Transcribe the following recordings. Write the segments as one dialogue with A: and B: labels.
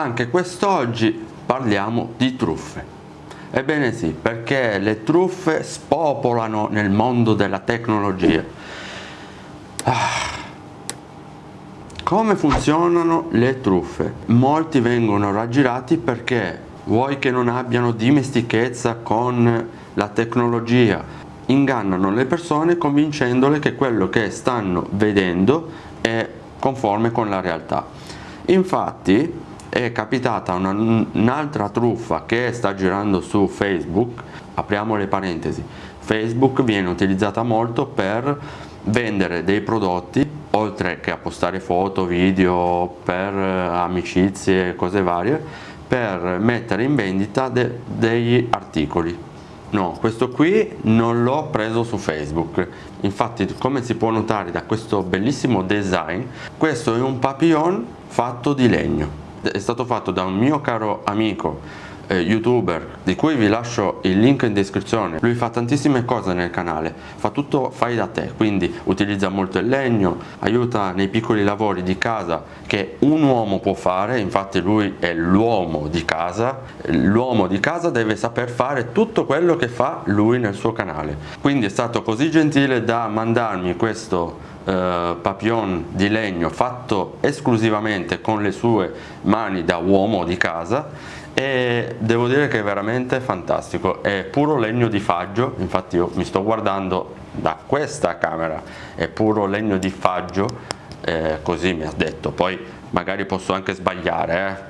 A: Anche quest'oggi parliamo di truffe. Ebbene sì, perché le truffe spopolano nel mondo della tecnologia. Ah. Come funzionano le truffe? Molti vengono raggirati perché vuoi che non abbiano dimestichezza con la tecnologia, ingannano le persone convincendole che quello che stanno vedendo è conforme con la realtà. Infatti è capitata un'altra truffa che sta girando su Facebook, apriamo le parentesi, Facebook viene utilizzata molto per vendere dei prodotti oltre che a postare foto, video per eh, amicizie, cose varie per mettere in vendita de degli articoli. No questo qui non l'ho preso su facebook. Infatti come si può notare da questo bellissimo design questo è un papillon fatto di legno è stato fatto da un mio caro amico eh, youtuber di cui vi lascio il link in descrizione. Lui fa tantissime cose nel canale fa tutto fai da te quindi utilizza molto il legno aiuta nei piccoli lavori di casa che un uomo può fare infatti lui è l'uomo di casa l'uomo di casa deve saper fare tutto quello che fa lui nel suo canale. Quindi è stato così gentile da mandarmi questo eh, papillon di legno fatto esclusivamente con le sue mani da uomo di casa e devo dire che è veramente fantastico. È puro legno di faggio infatti io mi sto guardando da questa camera è puro legno di faggio eh, così mi ha detto. Poi magari posso anche sbagliare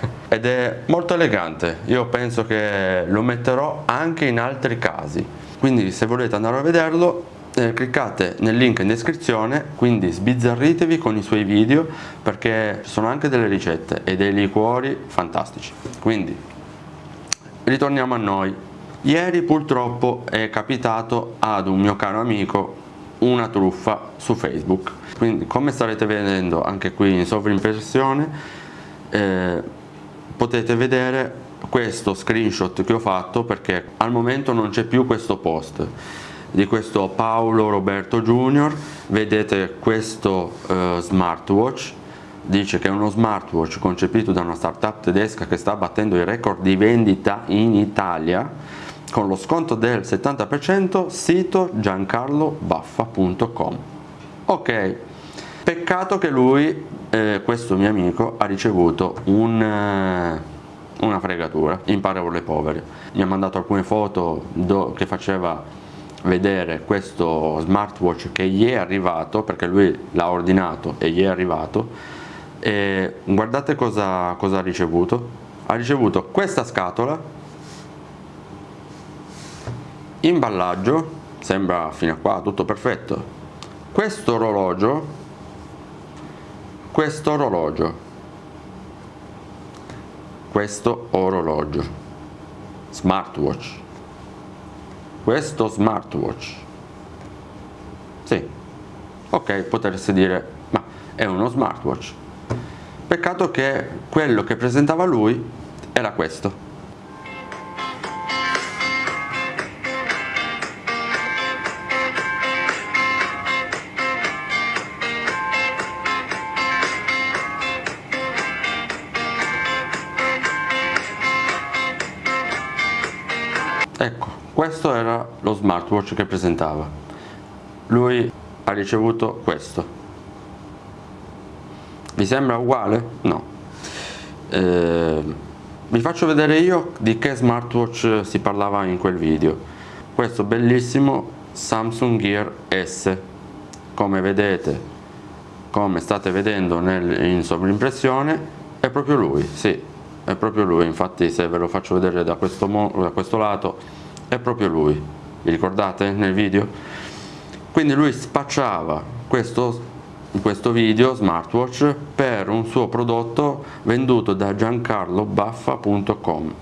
A: eh. ed è molto elegante. Io penso che lo metterò anche in altri casi. Quindi se volete andare a vederlo eh, cliccate nel link in descrizione quindi sbizzarritevi con i suoi video perché ci sono anche delle ricette e dei liquori fantastici. Quindi ritorniamo a noi. Ieri purtroppo è capitato ad un mio caro amico una truffa su facebook. Quindi come starete vedendo anche qui in sovrimpressione eh, potete vedere questo screenshot che ho fatto perché al momento non c'è più questo post di questo Paolo Roberto Junior. Vedete questo uh, smartwatch. Dice che è uno smartwatch concepito da una startup tedesca che sta battendo i record di vendita in Italia. Con lo sconto del 70% sito giancarlobaffa.com ok peccato che lui eh, questo mio amico ha ricevuto un, eh, una fregatura. In parole povere mi ha mandato alcune foto che faceva vedere questo smartwatch che gli è arrivato perché lui l'ha ordinato e gli è arrivato e guardate cosa, cosa ha ricevuto. Ha ricevuto questa scatola imballaggio sembra fino a qua tutto perfetto. Questo orologio questo orologio questo orologio smartwatch questo smartwatch. Sì. Ok potreste dire ma è uno smartwatch. Peccato che quello che presentava lui era questo ecco questo era lo smartwatch che presentava. Lui ha ricevuto questo. Vi sembra uguale? no. Eh, vi faccio vedere io di che smartwatch si parlava in quel video. Questo bellissimo Samsung Gear S. Come vedete come state vedendo nel, in sovrimpressione è proprio lui sì è proprio lui. Infatti se ve lo faccio vedere da questo, da questo lato è proprio lui. Vi ricordate nel video? quindi lui spacciava questo questo video smartwatch per un suo prodotto venduto da giancarlobaffa.com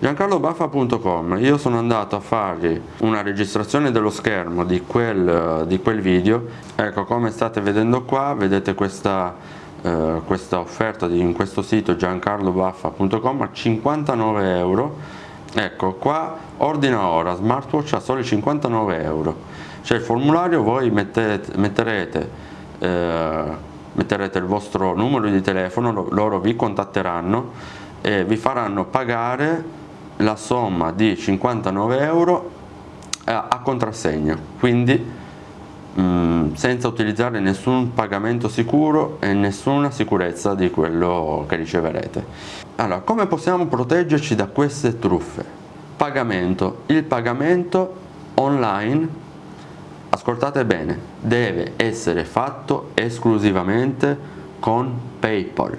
A: giancarlobaffa.com io sono andato a fargli una registrazione dello schermo di quel, di quel video. Ecco come state vedendo qua vedete questa, eh, questa offerta di, in questo sito giancarlobaffa.com a 59 euro ecco qua ordina ora smartwatch a soli 59 euro. C'è il formulario voi mettete, metterete eh, metterete il vostro numero di telefono loro vi contatteranno e vi faranno pagare la somma di 59 euro a contrassegno. Quindi Mm, senza utilizzare nessun pagamento sicuro e nessuna sicurezza di quello che riceverete. Allora, come possiamo proteggerci da queste truffe? Pagamento. Il pagamento online, ascoltate bene, deve essere fatto esclusivamente con PayPal.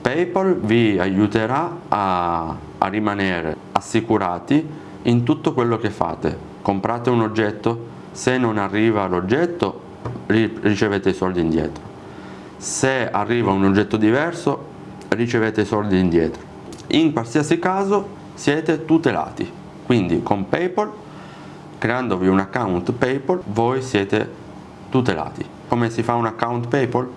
A: PayPal vi aiuterà a, a rimanere assicurati in tutto quello che fate. Comprate un oggetto, se non arriva l'oggetto ricevete i soldi indietro. Se arriva un oggetto diverso ricevete i soldi indietro. In qualsiasi caso siete tutelati. Quindi con Paypal creandovi un account Paypal voi siete tutelati. Come si fa un account Paypal?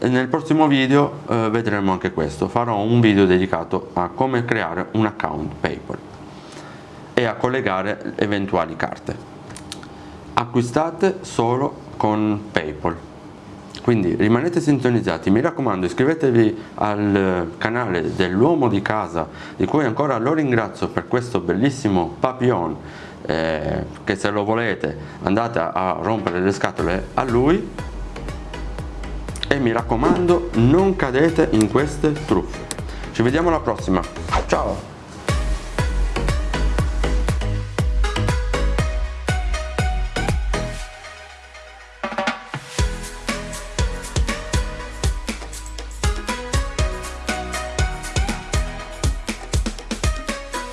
A: nel prossimo video eh, vedremo anche questo. Farò un video dedicato a come creare un account Paypal e a collegare eventuali carte acquistate solo con Paypal. Quindi rimanete sintonizzati. Mi raccomando iscrivetevi al canale dell'uomo di casa di cui ancora lo ringrazio per questo bellissimo papillon eh, che se lo volete andate a rompere le scatole a lui. E mi raccomando non cadete in queste truffe. Ci vediamo alla prossima. Ciao